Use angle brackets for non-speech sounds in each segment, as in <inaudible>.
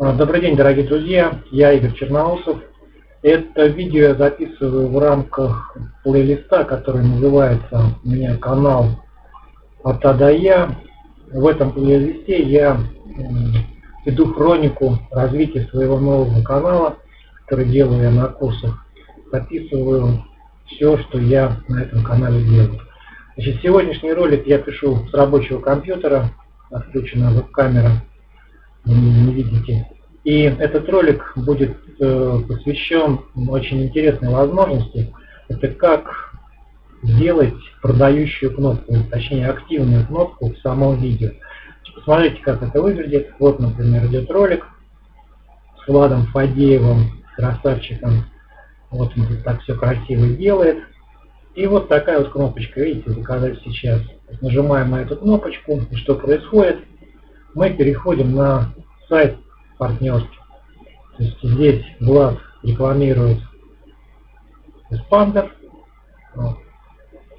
А, добрый день, дорогие друзья, я Игорь Черноусов. Это видео я записываю в рамках плейлиста, который называется у меня канал от А до Я. В этом плейлисте я веду хронику развития своего нового канала, который делаю я на курсах. Записываю все, что я на этом канале делаю. Значит, сегодняшний ролик я пишу с рабочего компьютера, отключена веб-камера не видите. И этот ролик будет э, посвящен очень интересной возможности. Это как сделать продающую кнопку, точнее активную кнопку в самом видео. Посмотрите, как это выглядит. Вот, например, идет ролик с Владом Фадеевым, красавчиком. Вот он тут так все красиво делает. И вот такая вот кнопочка, видите, заказать сейчас. Нажимаем на эту кнопочку, и что происходит? Мы переходим на сайт партнерский. То есть здесь Влад рекламирует Эспандер.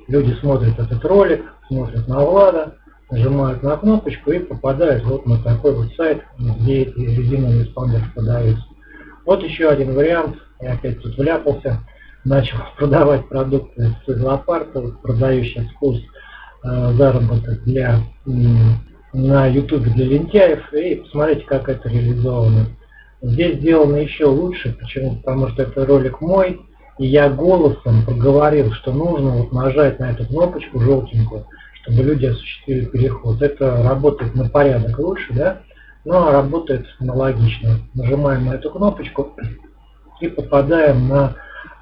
Люди смотрят этот ролик, смотрят на Влада, нажимают на кнопочку и попадают вот на такой вот сайт, где эти резиновые эспандеры продаются. Вот еще один вариант. Я опять тут вляпался. Начал <laughs> продавать продукты с зоопарка, продающий курс э, заработок для на YouTube для лентяев и посмотрите, как это реализовано. Здесь сделано еще лучше, почему? Потому что это ролик мой, и я голосом проговорил, что нужно вот нажать на эту кнопочку желтенькую, чтобы люди осуществили переход. Это работает на порядок лучше, да? Но работает аналогично. Нажимаем на эту кнопочку и попадаем на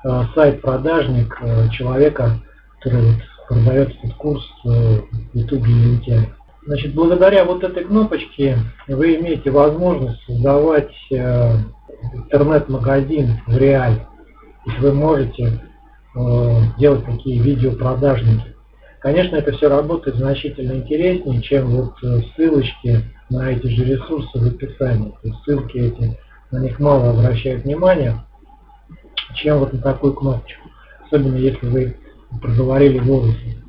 э, сайт продажник э, человека, который вот продает этот курс э, YouTube лентяев. Значит, благодаря вот этой кнопочке вы имеете возможность создавать э, интернет-магазин в реале. То есть вы можете э, делать такие видеопродажники. Конечно, это все работает значительно интереснее, чем вот э, ссылочки на эти же ресурсы в описании. То есть ссылки эти, на них мало обращают внимания, чем вот на такую кнопочку. Особенно если вы проговорили голосом.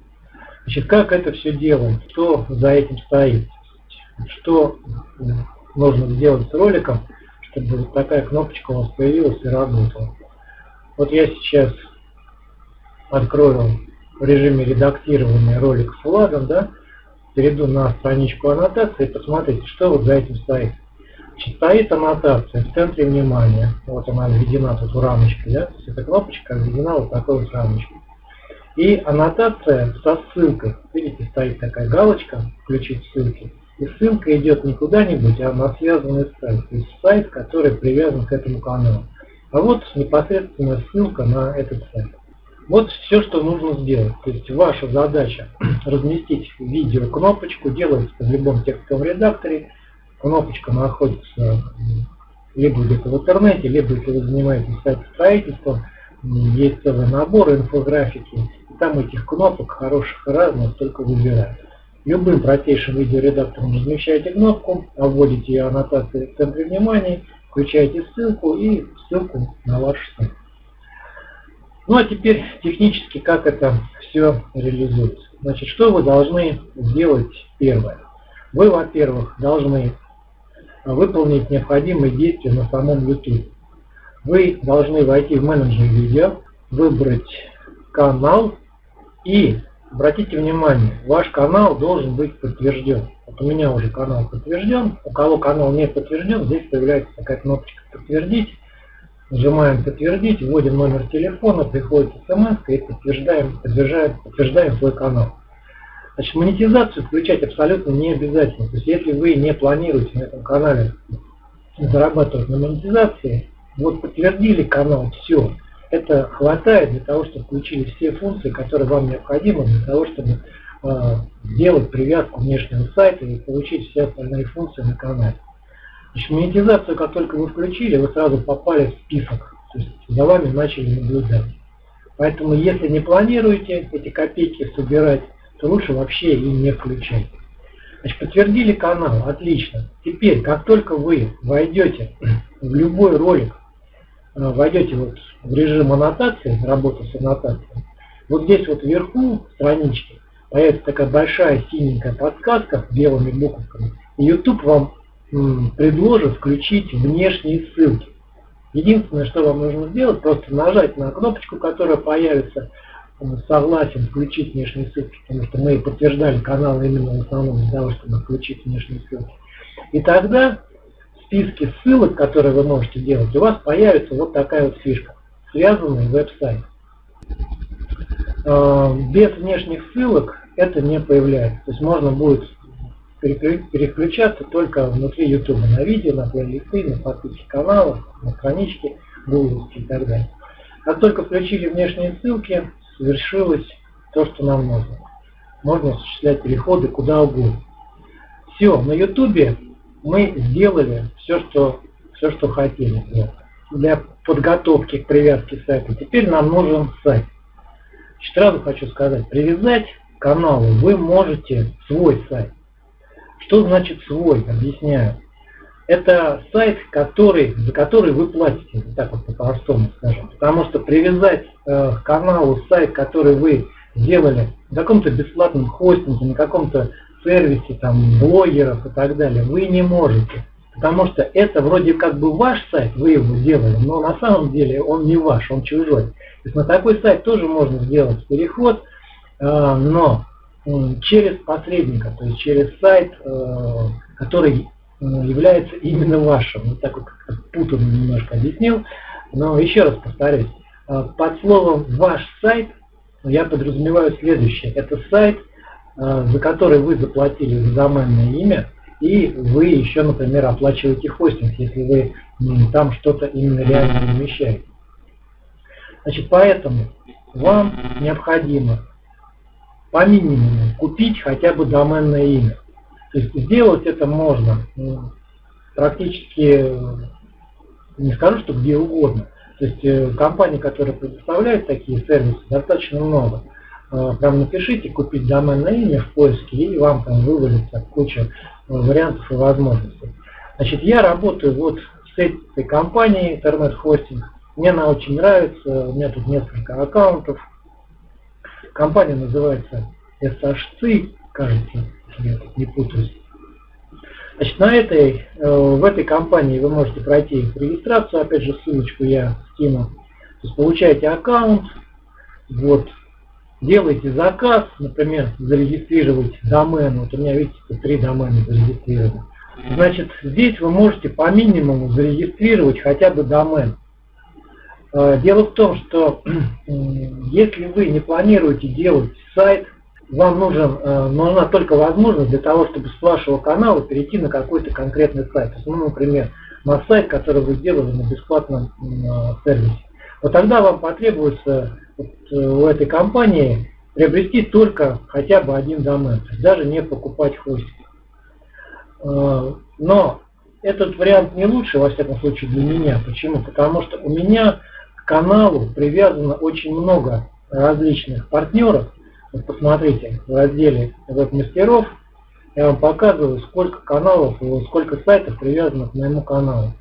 Значит, как это все делать? Что за этим стоит? Что нужно сделать с роликом, чтобы вот такая кнопочка у вас появилась и работала? Вот я сейчас открою в режиме редактирования ролик с флагом, да, перейду на страничку аннотации и посмотрите, что вот за этим стоит. Значит, стоит аннотация в центре внимания. Вот она введена тут в рамочке, да, то есть эта кнопочка введена вот такой вот рамочкой. И аннотация со ссылкой. Видите, стоит такая галочка «Включить ссылки». И ссылка идет не куда-нибудь, а на связанный сайт. То есть сайт, который привязан к этому каналу. А вот непосредственная ссылка на этот сайт. Вот все, что нужно сделать. То есть ваша задача <clears throat> разместить видео кнопочку, делается в любом текстовом редакторе. Кнопочка находится либо где-то в интернете, либо если вы занимаетесь сайт строительством, есть целый набор инфографики, там этих кнопок хороших и разных только выбирать. Любым простейшим видеоредактором размещаете кнопку, вводите ее аннотации в центре внимания, включаете ссылку и ссылку на ваш сайт. Ну а теперь технически как это все реализуется. Значит, что вы должны сделать первое? Вы, во-первых, должны выполнить необходимые действия на самом YouTube. Вы должны войти в менеджер видео, выбрать канал и обратите внимание, ваш канал должен быть подтвержден. Вот у меня уже канал подтвержден. У кого канал не подтвержден, здесь появляется такая кнопочка «Подтвердить». Нажимаем «Подтвердить», вводим номер телефона, приходит смс и подтверждаем, подтверждаем, подтверждаем свой канал. Значит, монетизацию включать абсолютно не обязательно. То есть, если вы не планируете на этом канале зарабатывать на монетизации, вот подтвердили канал, все, это хватает для того, чтобы включили все функции, которые вам необходимы для того, чтобы э, сделать привязку внешнего сайта и получить все остальные функции на канале. Значит, монетизацию, как только вы включили, вы сразу попали в список, то есть за вами начали наблюдать. Поэтому, если не планируете эти копейки собирать, то лучше вообще и не включать. Значит, подтвердили канал, отлично. Теперь, как только вы войдете <clears throat> в любой ролик, войдете вот в режим аннотации, работы с аннотацией, вот здесь вот вверху странички появится такая большая синенькая подсказка белыми буковками. И YouTube вам предложит включить внешние ссылки. Единственное, что вам нужно сделать, просто нажать на кнопочку, которая появится, согласен включить внешние ссылки, потому что мы подтверждали канал именно в основном для того, чтобы включить внешние ссылки. И тогда списке ссылок, которые вы можете делать, у вас появится вот такая вот фишка, связанный веб-сайт. А, без внешних ссылок это не появляется. То есть можно будет переключаться только внутри YouTube, на видео, на плейлисты, на подписки каналов, на странички, гугловские и так далее. Как только включили внешние ссылки, совершилось то, что нам нужно. Можно осуществлять переходы куда угодно. Все, на YouTube мы сделали все, что, все, что хотели для подготовки к привязке сайта. Теперь нам нужен сайт. Сразу хочу сказать, привязать к каналу вы можете свой сайт. Что значит свой? Объясняю. Это сайт, который, за который вы платите, так вот по-простому скажем. Потому что привязать э, каналу сайт, который вы сделали на каком-то бесплатном хостинге, на каком-то сервисе, там, блогеров и так далее, вы не можете. Потому что это вроде как бы ваш сайт, вы его сделали, но на самом деле он не ваш, он чужой. То есть на такой сайт тоже можно сделать переход, э, но через посредника, то есть через сайт, э, который э, является именно вашим. Вот так вот путанно немножко объяснил. Но еще раз повторюсь, под словом «ваш сайт» я подразумеваю следующее. Это сайт, за который вы заплатили за доменное имя, и вы еще, например, оплачиваете хостинг, если вы там что-то именно реально замещаете. Значит, поэтому вам необходимо по минимуму купить хотя бы доменное имя. То есть сделать это можно практически, не скажу, что где угодно. То есть э, компании, которые предоставляют такие сервисы, достаточно много. Э, прям напишите купить доменное имя в поиске, и вам там вывалится куча э, вариантов и возможностей. Значит, я работаю вот с этой компанией интернет-хостинг. Мне она очень нравится, у меня тут несколько аккаунтов. Компания называется SHC, кажется, если я не путаюсь. Значит, на этой, в этой компании вы можете пройти регистрацию, опять же ссылочку я скину. То есть получаете аккаунт, вот, делаете заказ, например, зарегистрировать домен, вот у меня, видите, три домена зарегистрированы. Значит, здесь вы можете по минимуму зарегистрировать хотя бы домен. Э, дело в том, что <clears throat> если вы не планируете делать сайт, вам нужен, э, нужна только возможность для того, чтобы с вашего канала перейти на какой-то конкретный сайт. Ну, например, на сайт, который вы сделали на бесплатном э, сервисе. Вот тогда вам потребуется вот, у этой компании приобрести только хотя бы один домен, то есть даже не покупать хостинг. Но этот вариант не лучше, во всяком случае, для меня. Почему? Потому что у меня каналу привязано очень много различных партнеров. Вот посмотрите, в разделе веб-мастеров я вам показываю, сколько каналов, сколько сайтов привязано к моему каналу.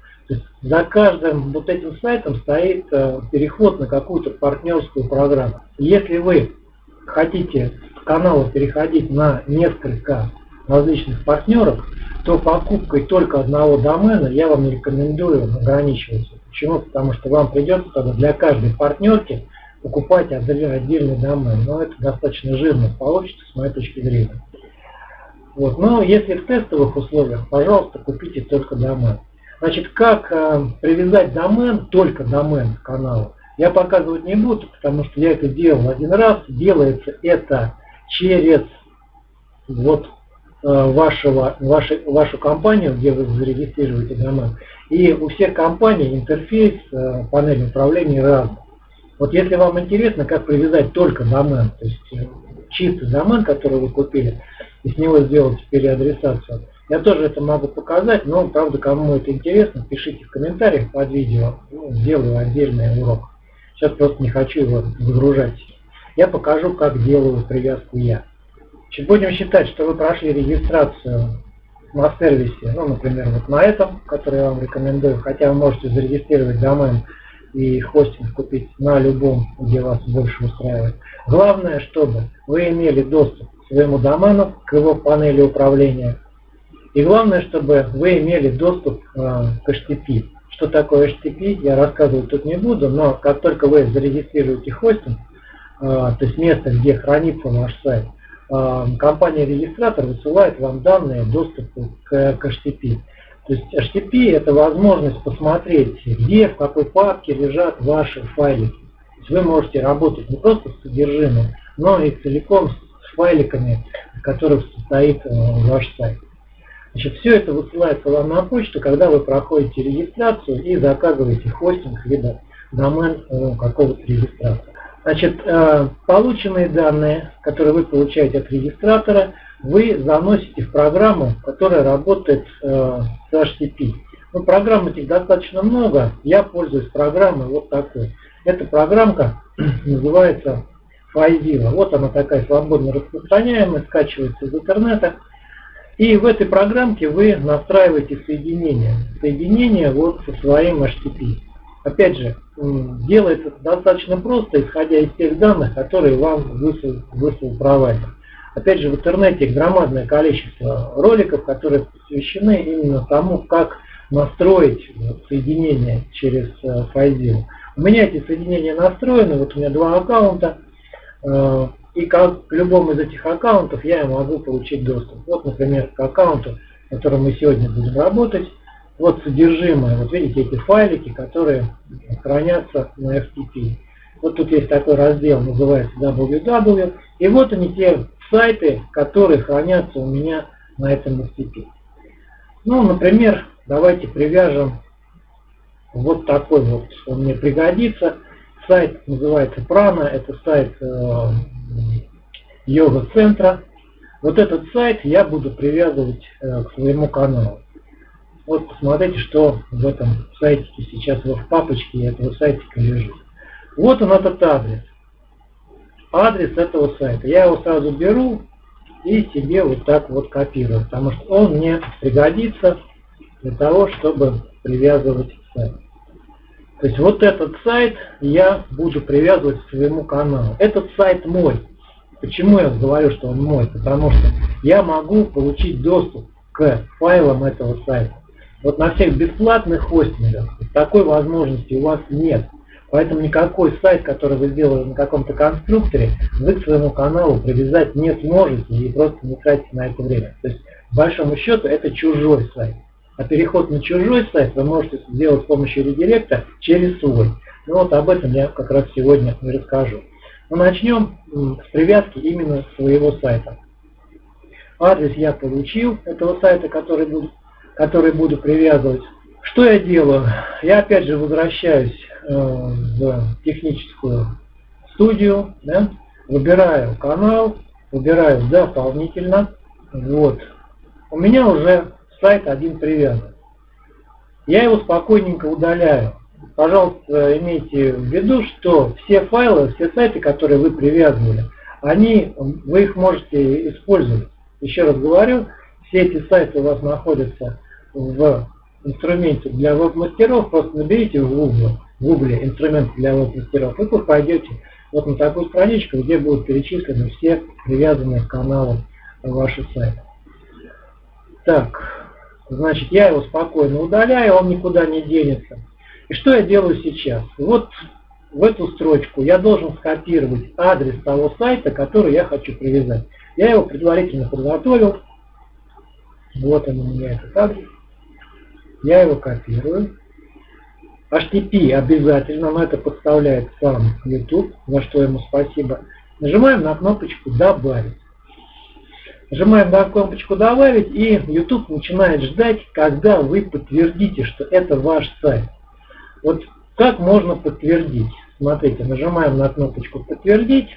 За каждым вот этим сайтом стоит э, переход на какую-то партнерскую программу. Если вы хотите с канала переходить на несколько различных партнеров, то покупкой только одного домена я вам не рекомендую ограничиваться. Почему? Потому что вам придется тогда для каждой партнерки покупать отдельный домен. Но это достаточно жирно получится с моей точки зрения. Вот. Но если в тестовых условиях, пожалуйста, купите только домен. Значит, как э, привязать домен, только домен к каналу, я показывать не буду, потому что я это делал один раз. Делается это через вот Э, вашего, вашей, вашу компанию, где вы зарегистрируете домен. И у всех компаний интерфейс э, панели управления разный. Вот если вам интересно, как привязать только домен, то есть э, чистый домен, который вы купили, и с него сделать переадресацию, я тоже это могу показать, но, правда, кому это интересно, пишите в комментариях под видео, ну, сделаю отдельный урок. Сейчас просто не хочу его загружать. Я покажу, как делаю привязку я. Будем считать, что вы прошли регистрацию на сервисе, ну, например, вот на этом, который я вам рекомендую, хотя вы можете зарегистрировать домен и хостинг купить на любом, где вас больше устраивает. Главное, чтобы вы имели доступ к своему домену, к его панели управления, И главное, чтобы вы имели доступ э, к HTTP. Что такое HTTP, я рассказывать тут не буду, но как только вы зарегистрируете хостинг, э, то есть место, где хранится ваш сайт, э, компания-регистратор высылает вам данные доступа к, HTTP. То есть HTTP это возможность посмотреть, где, в какой папке лежат ваши файлики. То есть вы можете работать не просто с содержимым, но и целиком с файликами, из которых состоит ваш сайт. Значит, все это высылается вам на почту, когда вы проходите регистрацию и заказываете хостинг либо домен у какого-то регистратора. Значит, э, полученные данные, которые вы получаете от регистратора, вы заносите в программу, которая работает э, с HTTP. Ну, программ этих достаточно много, я пользуюсь программой вот такой. Эта программка <clears throat> называется FileZilla. Вот она такая свободно распространяемая, скачивается из интернета. И в этой программке вы настраиваете соединение. Соединение вот со своим HTTP. Опять же, делается достаточно просто, исходя из тех данных, которые вам выслал, выслал провайдер. Опять же, в интернете громадное количество роликов, которые посвящены именно тому, как настроить соединение через э, FileZilla. У меня эти соединения настроены, вот у меня два аккаунта, э, и как к любому из этих аккаунтов я могу получить доступ. Вот, например, к аккаунту, которым мы сегодня будем работать, вот содержимое, вот видите эти файлики, которые хранятся на FTP. Вот тут есть такой раздел, называется www, и вот они те сайты, которые хранятся у меня на этом FTP. Ну, например, давайте привяжем вот такой вот, он мне пригодится. Сайт называется Прана, это сайт э, йога-центра. Вот этот сайт я буду привязывать э, к своему каналу. Вот посмотрите, что в этом сайтике сейчас в папочке этого сайтика лежит. Вот он этот адрес адрес этого сайта. Я его сразу беру и себе вот так вот копирую, потому что он мне пригодится для того, чтобы привязывать сайт. То есть вот этот сайт я буду привязывать к своему каналу. Этот сайт мой. Почему я говорю, что он мой? Потому что я могу получить доступ к файлам этого сайта. Вот на всех бесплатных хостингах такой возможности у вас нет. Поэтому никакой сайт, который вы сделали на каком-то конструкторе, вы к своему каналу привязать не сможете и просто не тратите на это время. То есть, большому счету, это чужой сайт. А переход на чужой сайт вы можете сделать с помощью редиректа через свой. Ну вот об этом я как раз сегодня и расскажу. Но начнем с привязки именно своего сайта. Адрес я получил этого сайта, который буду, который буду привязывать. Что я делаю? Я опять же возвращаюсь э, в техническую студию, да, выбираю канал, выбираю дополнительно. Вот. У меня уже сайт один привязан. Я его спокойненько удаляю. Пожалуйста, имейте в виду, что все файлы, все сайты, которые вы привязывали, они, вы их можете использовать. Еще раз говорю, все эти сайты у вас находятся в инструменте для веб-мастеров, просто наберите в Google, в Google инструмент для веб-мастеров, и вы пойдете вот на такую страничку, где будут перечислены все привязанные к каналу ваши сайты. Так, значит, я его спокойно удаляю, он никуда не денется. И что я делаю сейчас? Вот в эту строчку я должен скопировать адрес того сайта, который я хочу привязать. Я его предварительно подготовил. Вот он у меня этот адрес. Я его копирую. HTTP обязательно, но это подставляет сам YouTube, за что ему спасибо. Нажимаем на кнопочку «Добавить». Нажимаем на кнопочку «Добавить» и YouTube начинает ждать, когда вы подтвердите, что это ваш сайт. Вот как можно подтвердить? Смотрите, нажимаем на кнопочку «Подтвердить».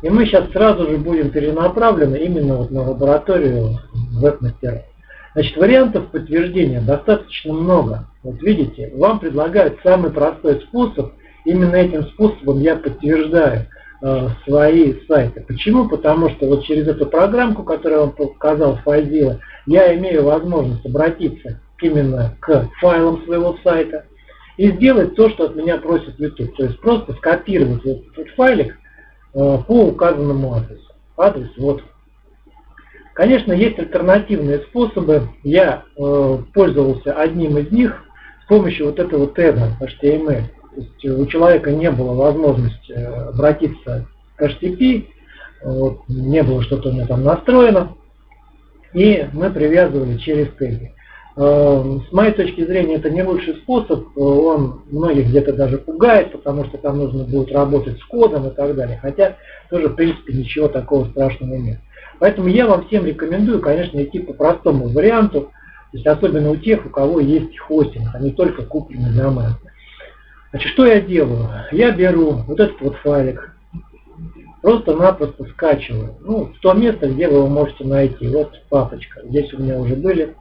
И мы сейчас сразу же будем перенаправлены именно вот на лабораторию веб-мастеров. Значит, вариантов подтверждения достаточно много. Вот видите, вам предлагают самый простой способ. Именно этим способом я подтверждаю свои сайты. Почему? Потому что вот через эту программку, которую я вам показал, FileZilla, я имею возможность обратиться именно к файлам своего сайта и сделать то, что от меня просит YouTube. То есть просто скопировать этот файлик э, по указанному адресу. Адрес вот Конечно, есть альтернативные способы. Я э, пользовался одним из них с помощью вот этого тега HTML. То есть у человека не было возможности э, обратиться к HTTP, вот, не было что-то у меня там настроено, и мы привязывали через теги. Э, с моей точки зрения, это не лучший способ, он многих где-то даже пугает, потому что там нужно будет работать с кодом и так далее, хотя тоже, в принципе, ничего такого страшного нет. Поэтому я вам всем рекомендую, конечно, идти по простому варианту, то есть особенно у тех, у кого есть хостинг, а не только купленный домен. Значит, что я делаю? Я беру вот этот вот файлик, просто-напросто скачиваю. Ну, в то место, где вы его можете найти. Вот папочка. Здесь у меня уже были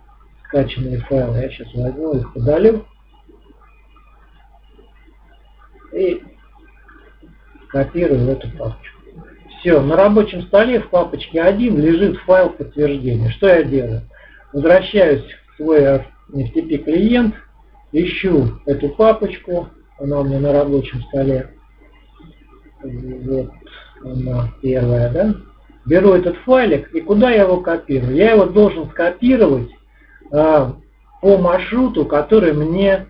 скачанные файлы. Я сейчас возьму их, удалю. И копирую эту папочку. Все, на рабочем столе в папочке 1 лежит файл подтверждения. Что я делаю? Возвращаюсь в свой FTP клиент, ищу эту папочку, она у меня на рабочем столе. Вот она первая, да? Беру этот файлик и куда я его копирую? Я его должен скопировать э, по маршруту, который мне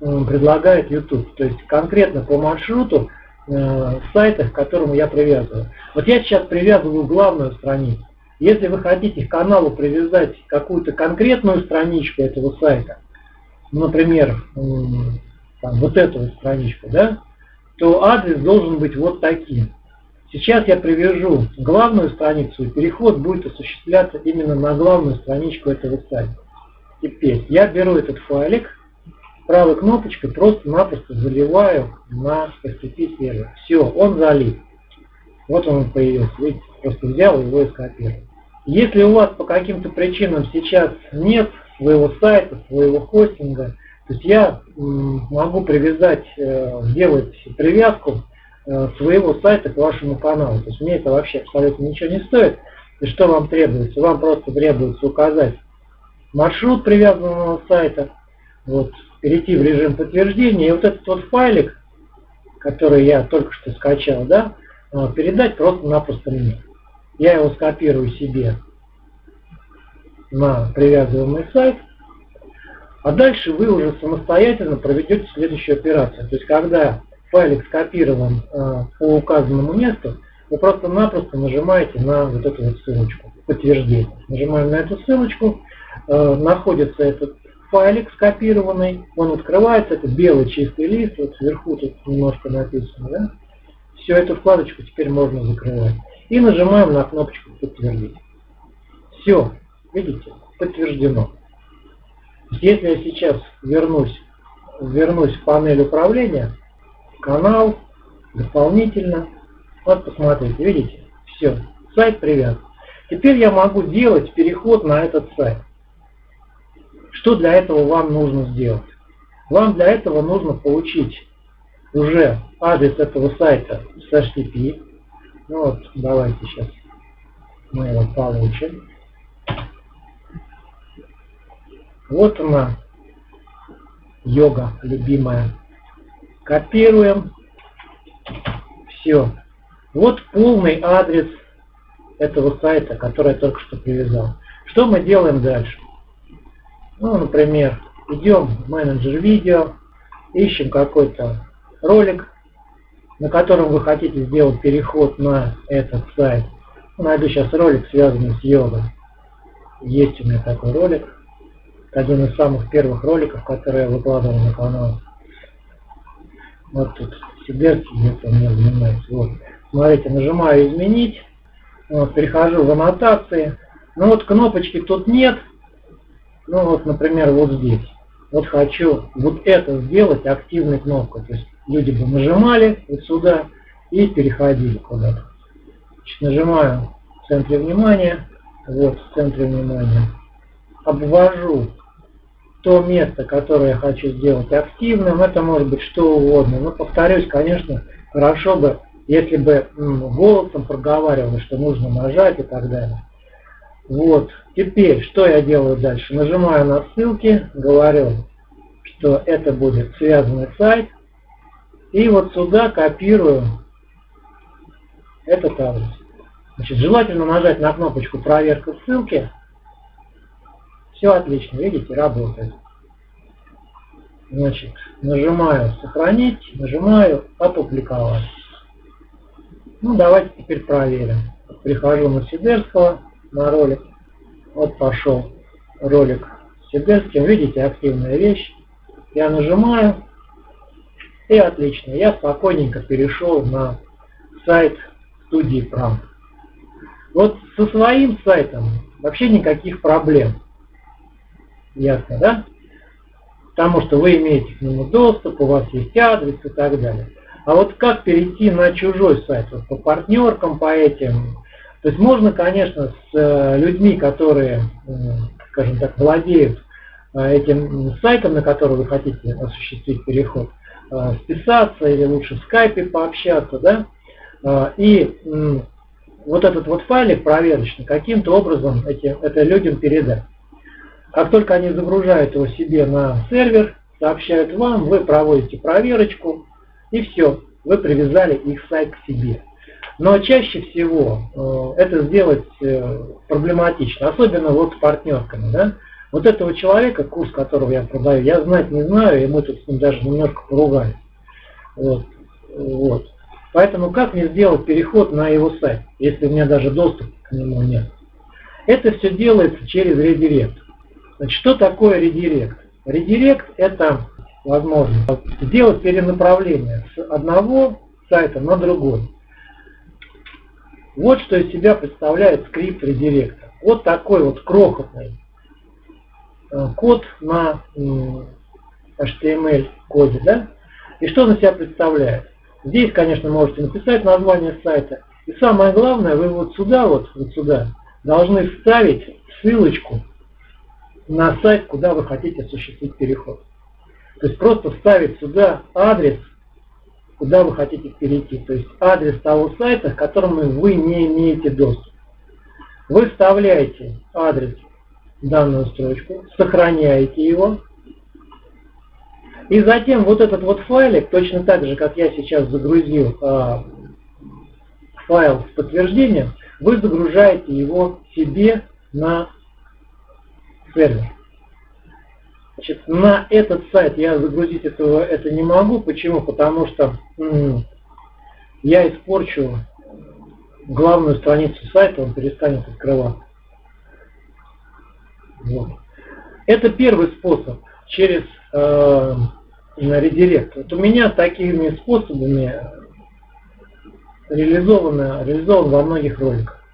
э, предлагает YouTube. То есть конкретно по маршруту э, сайтах, к которому я привязываю. Вот я сейчас привязываю главную страницу. Если вы хотите к каналу привязать какую-то конкретную страничку этого сайта, например, там, вот эту вот страничку, да, то адрес должен быть вот таким. Сейчас я привяжу главную страницу, и переход будет осуществляться именно на главную страничку этого сайта. Теперь я беру этот файлик, правой кнопочкой просто-напросто заливаю на FTP сервер. Все, он залит. Вот он появился. Видите, просто взял его и скопировал. Если у вас по каким-то причинам сейчас нет своего сайта, своего хостинга, то есть я могу привязать, э, сделать привязку э, своего сайта к вашему каналу. То есть мне это вообще абсолютно ничего не стоит. И что вам требуется? Вам просто требуется указать маршрут привязанного сайта, вот, перейти в режим подтверждения, и вот этот вот файлик, который я только что скачал, да, э, передать просто-напросто мне. Я его скопирую себе на привязываемый сайт, а дальше вы уже самостоятельно проведете следующую операцию. То есть, когда файлик скопирован э, по указанному месту, вы просто-напросто нажимаете на вот эту вот ссылочку, подтверждение. Нажимаем на эту ссылочку, э, находится этот файлик скопированный, он открывается, это белый чистый лист, вот сверху тут немножко написано, да? Все, эту вкладочку теперь можно закрывать. И нажимаем на кнопочку подтвердить. Все, видите, подтверждено. Если я сейчас вернусь, вернусь в панель управления, канал, дополнительно, вот посмотрите, видите, все, сайт привязан. Теперь я могу делать переход на этот сайт. Что для этого вам нужно сделать? Вам для этого нужно получить уже адрес этого сайта с HTTP. Ну вот, давайте сейчас мы его получим. Вот она, йога любимая. Копируем. Все. Вот полный адрес этого сайта, который я только что привязал. Что мы делаем дальше? Ну, например, идем в менеджер видео, ищем какой-то ролик, на котором вы хотите сделать переход на этот сайт. Найду сейчас ролик, связанный с йогой. Есть у меня такой ролик один из самых первых роликов, которые я выкладывал на канал. Вот тут Сибирский где-то у меня занимается. Вот. Смотрите, нажимаю изменить, вот, перехожу в аннотации. Ну вот кнопочки тут нет. Ну вот, например, вот здесь. Вот хочу вот это сделать активной кнопкой. То есть люди бы нажимали вот сюда и переходили куда-то. Нажимаю в центре внимания. Вот в центре внимания. Обвожу то место, которое я хочу сделать активным, это может быть что угодно. Но повторюсь, конечно, хорошо бы, если бы голосом проговаривал, что нужно нажать и так далее. Вот. Теперь, что я делаю дальше? Нажимаю на ссылки, говорю, что это будет связанный сайт. И вот сюда копирую этот адрес. Значит, желательно нажать на кнопочку «Проверка ссылки». Все отлично, видите, работает. Значит, нажимаю «Сохранить», нажимаю «Опубликовать». Ну, давайте теперь проверим. Прихожу на Сидерского, на ролик. Вот пошел ролик Сидерским. Видите, активная вещь. Я нажимаю, и отлично. Я спокойненько перешел на сайт студии Прам. Вот со своим сайтом вообще никаких проблем. Ясно, да? Потому что вы имеете к нему доступ, у вас есть адрес и так далее. А вот как перейти на чужой сайт, вот по партнеркам, по этим. То есть можно, конечно, с э, людьми, которые, скажем так, владеют э, этим сайтом, на который вы хотите осуществить переход, э, списаться или лучше в скайпе пообщаться, да, и вот этот вот файлик проверочный каким-то образом эти, это людям передать. Как только они загружают его себе на сервер, сообщают вам, вы проводите проверочку, и все, вы привязали их сайт к себе. Но чаще всего э, это сделать э, проблематично, особенно вот с партнерками. Да? Вот этого человека, курс которого я продаю, я знать не знаю, и мы тут с ним даже немножко поругались. Вот. Вот. Поэтому как мне сделать переход на его сайт, если у меня даже доступа к нему нет? Это все делается через редирект. Значит, что такое редирект? Редирект это возможность сделать перенаправление с одного сайта на другой. Вот что из себя представляет скрипт редиректа. Вот такой вот крохотный э, код на HTML коде. Да? И что он из себя представляет? Здесь, конечно, можете написать название сайта. И самое главное, вы вот сюда, вот, вот сюда, должны вставить ссылочку на сайт, куда вы хотите осуществить переход. То есть просто вставить сюда адрес, куда вы хотите перейти. То есть адрес того сайта, к которому вы не имеете доступ. Вы вставляете адрес в данную строчку, сохраняете его, и затем вот этот вот файлик, точно так же, как я сейчас загрузил э, файл с подтверждением, вы загружаете его себе на сервер. Значит, на этот сайт я загрузить этого это не могу. Почему? Потому что я испорчу главную страницу сайта, он перестанет открываться. Вот. Это первый способ через э, редирект. Вот у меня такими способами реализовано, реализован во многих роликах.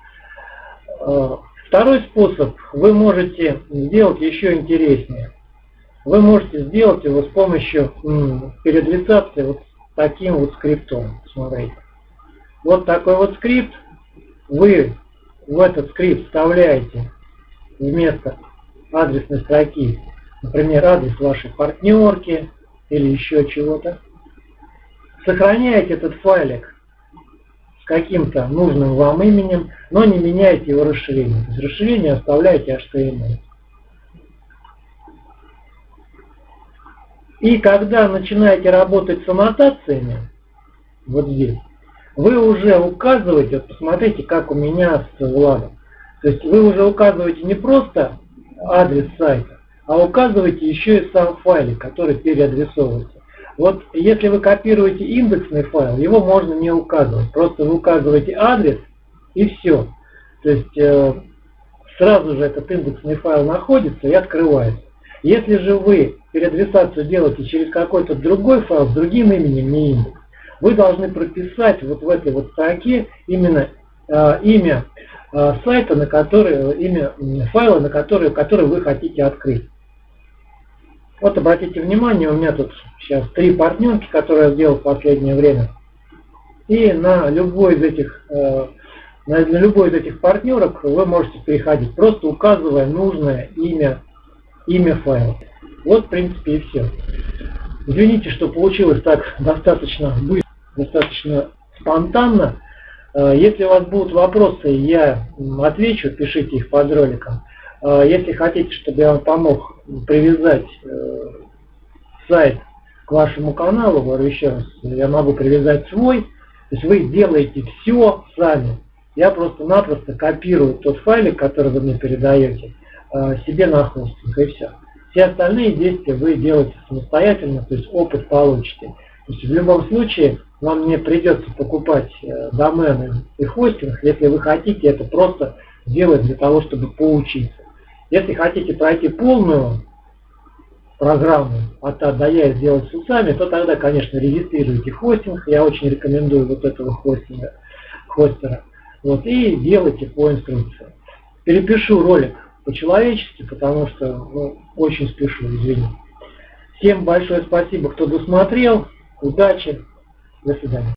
Второй способ вы можете сделать еще интереснее. Вы можете сделать его с помощью передвицации вот таким вот скриптом. Смотрите. Вот такой вот скрипт. Вы в этот скрипт вставляете вместо адресной строки например, адрес вашей партнерки или еще чего-то. Сохраняете этот файлик каким-то нужным вам именем, но не меняете его расширение. То есть расширение оставляете HTML. И когда начинаете работать с аннотациями, вот здесь, вы уже указываете, вот посмотрите, как у меня с Владом. То есть вы уже указываете не просто адрес сайта, а указывайте еще и сам файлик, который переадресовывается. Вот если вы копируете индексный файл, его можно не указывать. Просто вы указываете адрес и все. То есть э, сразу же этот индексный файл находится и открывается. Если же вы переадресацию делаете через какой-то другой файл с другим именем, не индекс, вы должны прописать вот в этой вот строке именно э, имя э, сайта, на который, имя файла, на который, который вы хотите открыть. Вот обратите внимание, у меня тут сейчас три партнерки, которые я сделал в последнее время. И на любой из этих, э, на любой из этих партнерок вы можете переходить, просто указывая нужное имя, имя файла. Вот, в принципе, и все. Извините, что получилось так достаточно быстро, достаточно спонтанно. Э, если у вас будут вопросы, я отвечу, пишите их под роликом. Э, если хотите, чтобы я вам помог привязать э, сайт к вашему каналу, говорю еще раз, я могу привязать свой, то есть вы делаете все сами. я просто-напросто копирую тот файлик, который вы мне передаете, э, себе на хостинг, и все. Все остальные действия вы делаете самостоятельно, то есть опыт получите. То есть в любом случае вам не придется покупать домены и хостинг, если вы хотите это просто делать для того, чтобы поучиться. Если хотите пройти полную программу от А до Я сделать с усами, то тогда, конечно, регистрируйте хостинг. Я очень рекомендую вот этого хостинга, хостера. Вот, и делайте по инструкции. Перепишу ролик по-человечески, потому что ну, очень спешу, извини. Всем большое спасибо, кто досмотрел. Удачи. До свидания.